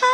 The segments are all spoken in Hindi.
Bye.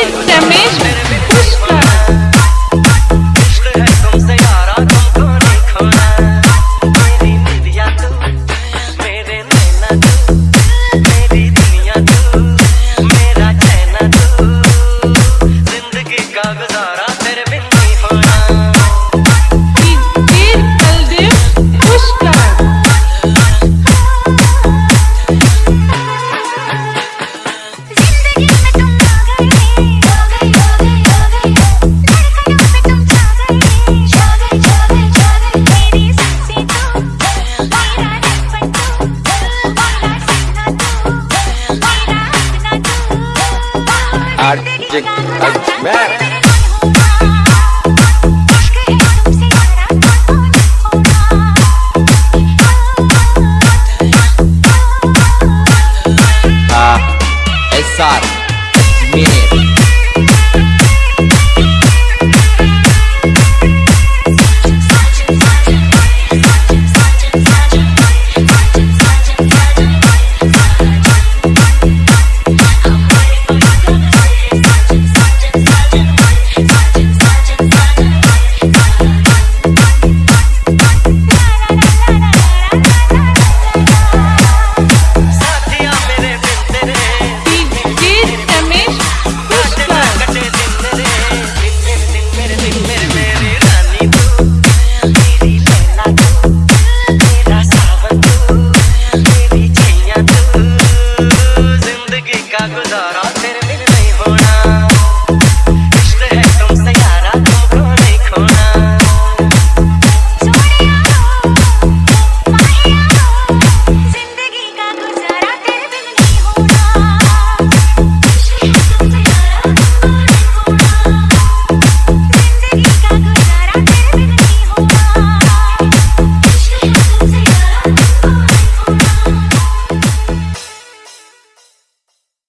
Eita, é mesmo? Ajmer Ah, SR का गुजारा